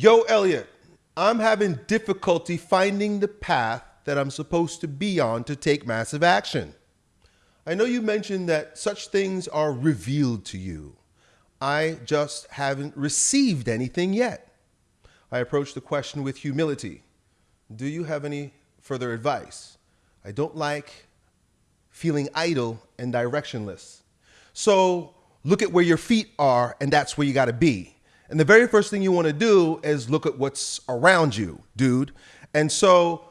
Yo, Elliot, I'm having difficulty finding the path that I'm supposed to be on to take massive action. I know you mentioned that such things are revealed to you. I just haven't received anything yet. I approach the question with humility. Do you have any further advice? I don't like feeling idle and directionless. So look at where your feet are, and that's where you got to be. And the very first thing you want to do is look at what's around you, dude. And so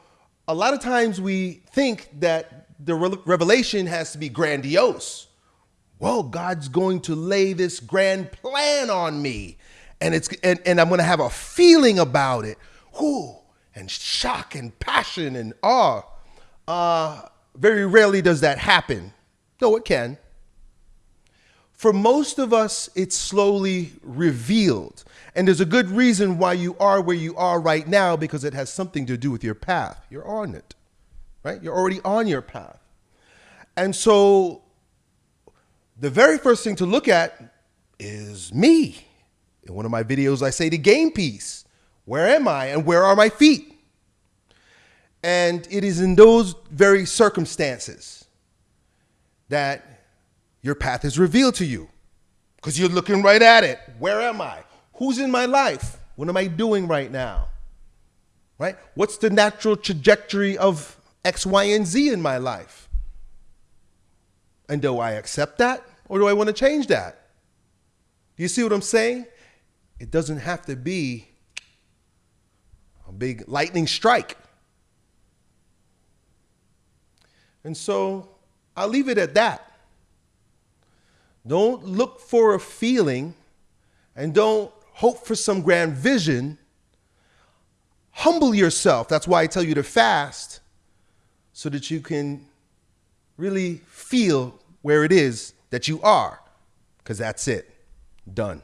a lot of times we think that the revelation has to be grandiose. Well, God's going to lay this grand plan on me, and it's and, and I'm going to have a feeling about it. Whoo, and shock and passion and awe. Uh, very rarely does that happen. No, it can. For most of us, it's slowly revealed. And there's a good reason why you are where you are right now because it has something to do with your path. You're on it, right? You're already on your path. And so the very first thing to look at is me. In one of my videos, I say the game piece. Where am I and where are my feet? And it is in those very circumstances that your path is revealed to you because you're looking right at it. Where am I? Who's in my life? What am I doing right now? Right? What's the natural trajectory of X, Y, and Z in my life? And do I accept that or do I want to change that? Do you see what I'm saying? It doesn't have to be a big lightning strike. And so I'll leave it at that. Don't look for a feeling and don't hope for some grand vision. Humble yourself. That's why I tell you to fast so that you can really feel where it is that you are, because that's it. Done.